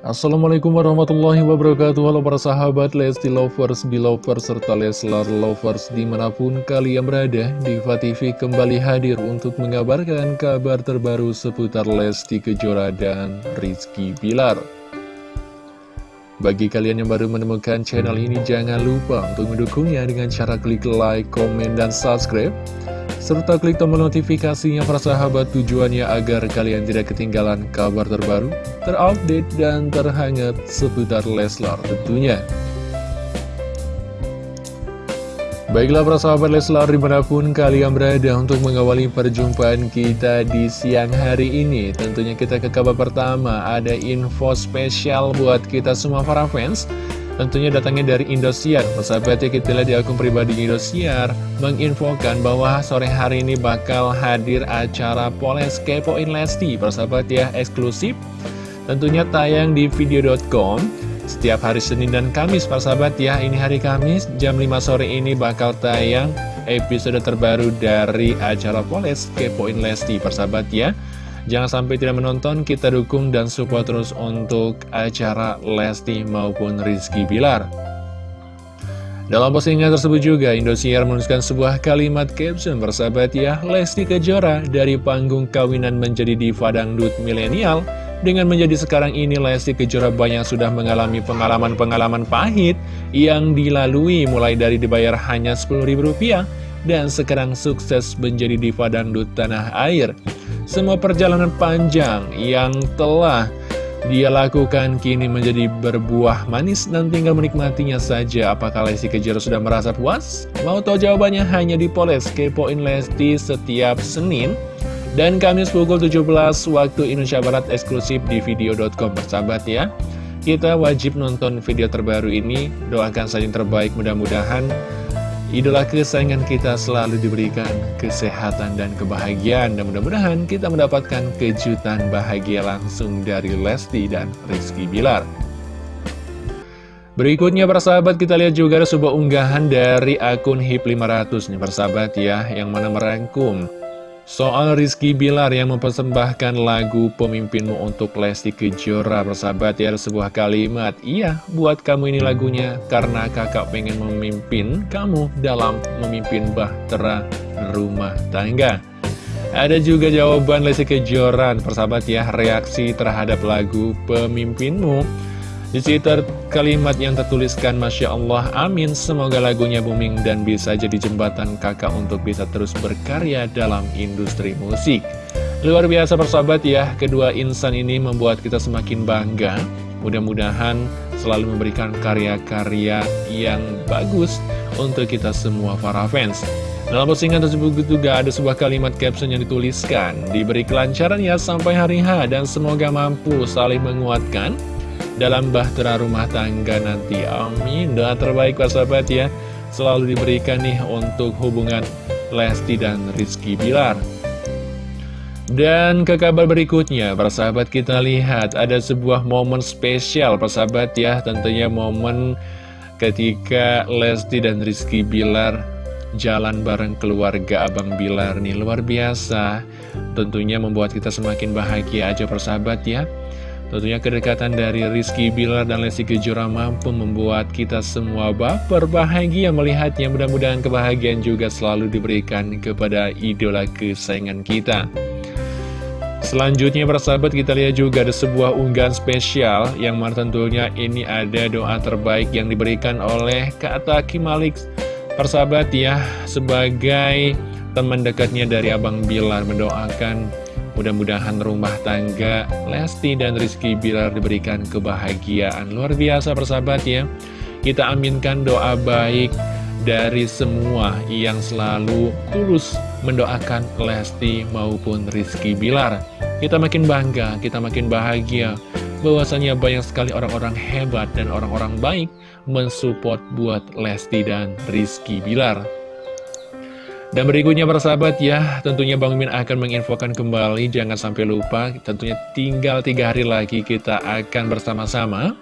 Assalamualaikum warahmatullahi wabarakatuh. Halo para sahabat Lesti Lovers, Belovers, serta Leslar Lovers di mana pun kalian berada Diva TV kembali hadir untuk mengabarkan kabar terbaru seputar Lesti Kejora dan Rizky Bilar. Bagi kalian yang baru menemukan channel ini jangan lupa untuk mendukungnya dengan cara klik like, komen, dan subscribe serta klik tombol notifikasinya para sahabat tujuannya agar kalian tidak ketinggalan kabar terbaru, terupdate, dan terhangat seputar Leslar tentunya. Baiklah para sahabat Leslar di mana pun kalian berada untuk mengawali perjumpaan kita di siang hari ini Tentunya kita ke kabar pertama ada info spesial buat kita semua para fans Tentunya datangnya dari Indosiar. Persahabat ya kita lihat di akun pribadi Indosiar Menginfokan bahwa sore hari ini bakal hadir acara Poles Kepoin Lesti. Persahabat ya eksklusif. Tentunya tayang di video.com Setiap hari Senin dan Kamis. Persahabat ya Ini hari Kamis jam 5 sore ini bakal tayang episode terbaru dari acara Poles Kepoin Lesti. Persahabat ya Jangan sampai tidak menonton, kita dukung dan support terus untuk acara Lesti maupun Rizky Bilar. Dalam postingan tersebut juga, Indosiar menuliskan sebuah kalimat caption bersahabat ya, Lesti Kejora dari panggung kawinan menjadi diva dangdut milenial. Dengan menjadi sekarang ini, Lesti Kejora banyak sudah mengalami pengalaman-pengalaman pahit yang dilalui mulai dari dibayar hanya Rp10.000 dan sekarang sukses menjadi diva dangdut tanah air. Semua perjalanan panjang yang telah dia lakukan kini menjadi berbuah manis dan tinggal menikmatinya saja. Apakah Lesti Kejora sudah merasa puas? Mau tahu jawabannya hanya di Poles Kepoin Lesti setiap Senin dan Kamis pukul 17 waktu Indonesia Barat eksklusif di video.com persahabat ya. Kita wajib nonton video terbaru ini, doakan saja yang terbaik mudah-mudahan Idola kesayangan kita selalu diberikan kesehatan dan kebahagiaan. Dan mudah-mudahan kita mendapatkan kejutan bahagia langsung dari Lesti dan Rizky Bilar. Berikutnya persahabat kita lihat juga ada sebuah unggahan dari akun HIP500 nih persahabat ya Yang mana merangkum Soal Rizky Bilar yang mempersembahkan lagu pemimpinmu untuk Lesti Kejora Persahabat ya sebuah kalimat. Iya buat kamu ini lagunya Karena kakak pengen memimpin kamu dalam memimpin bahtera rumah tangga. Ada juga jawaban Lesti Kejora. Persahabat ya reaksi terhadap lagu pemimpinmu di situ kalimat yang tertuliskan Masya Allah Amin. Semoga lagunya booming dan bisa jadi jembatan kakak untuk bisa terus berkarya dalam industri musik. Luar biasa persahabat ya. Kedua insan ini membuat kita semakin bangga. Mudah-mudahan selalu memberikan karya-karya yang bagus untuk kita semua para fans. Dalam postingan tersebut juga ada sebuah kalimat caption yang dituliskan. Diberi kelancaran ya sampai hari H. Dan semoga mampu saling menguatkan dalam bahtera rumah tangga nanti. Amin. Doa terbaik para sahabat ya. Selalu diberikan nih untuk hubungan Lesti dan Rizky Bilar. Dan ke kabar berikutnya, para sahabat kita lihat ada sebuah momen spesial, para sahabat ya. Tentunya momen ketika Lesti dan Rizky Bilar jalan bareng keluarga Abang Bilar nih. Luar biasa. Tentunya membuat kita semakin bahagia aja persahabat ya. Tentunya kedekatan dari Rizky Bilar dan Lesti Kejora mampu membuat kita semua baper bahagia melihatnya. Mudah-mudahan kebahagiaan juga selalu diberikan kepada idola kesayangan kita. Selanjutnya persahabat kita lihat juga ada sebuah unggahan spesial yang mana tentunya ini ada doa terbaik yang diberikan oleh Kak Taki Malik persahabat ya sebagai teman dekatnya dari Abang Bilar mendoakan Mudah-mudahan rumah tangga Lesti dan Rizky Bilar diberikan kebahagiaan luar biasa persahabat ya. Kita aminkan doa baik dari semua yang selalu tulus mendoakan Lesti maupun Rizky Bilar. Kita makin bangga, kita makin bahagia bahwasanya banyak sekali orang-orang hebat dan orang-orang baik mensupport buat Lesti dan Rizky Bilar. Dan berikutnya persahabat ya, tentunya Bang Min akan menginfokan kembali, jangan sampai lupa, tentunya tinggal tiga hari lagi kita akan bersama-sama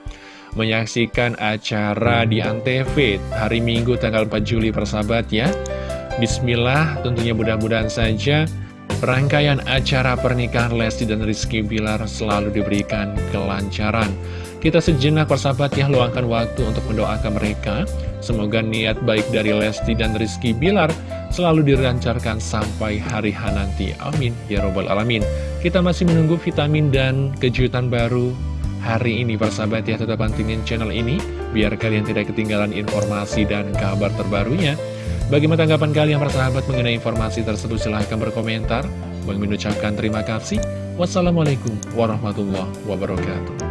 menyaksikan acara di Antv hari Minggu tanggal 4 Juli persahabat ya. Bismillah, tentunya mudah-mudahan saja rangkaian acara pernikahan Lesti dan Rizky Bilar selalu diberikan kelancaran. Kita sejenak persahabat ya luangkan waktu untuk mendoakan mereka. Semoga niat baik dari Lesti dan Rizky Bilar selalu dirancarkan sampai hari H nanti. Amin. Ya Robbal Alamin. Kita masih menunggu vitamin dan kejutan baru hari ini persahabat ya. Tetap pantengin channel ini biar kalian tidak ketinggalan informasi dan kabar terbarunya. Bagaimana tanggapan kalian persahabat mengenai informasi tersebut? Silahkan berkomentar. Mengucapkan terima kasih. Wassalamualaikum warahmatullahi wabarakatuh.